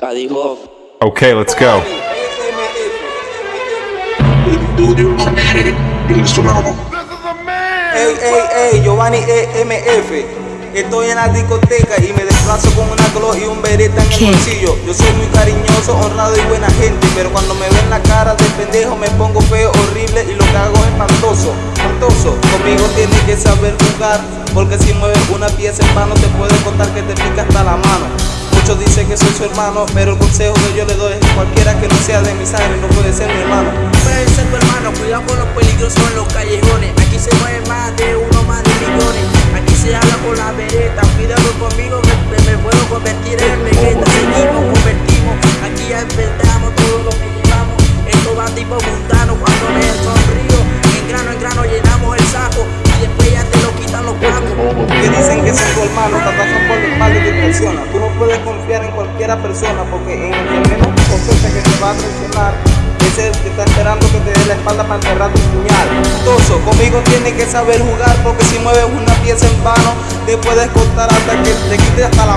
Cadijo. Okay, let's go. Ey, ey, ey, Giovanni EMF. Estoy en la discoteca y me desplazo con una glow y un bereta en el bolsillo. Yo soy muy cariñoso, honrado y buena gente, pero cuando me ven la cara de pendejo me pongo feo, horrible y lo que hago es espantoso, espantoso. Conmigo tienes que saber jugar, porque si mueves una pieza en mano te puede contar que te hermano, pero el consejo que yo le doy es que cualquiera que no sea de mi sangre no puede ser mi hermano. Puede ser tu hermano, cuidado con los peligrosos en los callejones. Aquí se mueve más de uno, más de millones. Aquí se habla con la vereta. Cuidado conmigo, me, me- me puedo convertir en vegeta. Que dicen que son tu hermano, te pasan por la espalda y te traiciona. Tú no puedes confiar en cualquiera persona porque en el que menos sospecha que te va a traicionar es el que está esperando que te dé la espalda para enterrar tu puñal. Toso, conmigo tienes que saber jugar porque si mueves una pieza en vano te puedes cortar hasta que te quites hasta la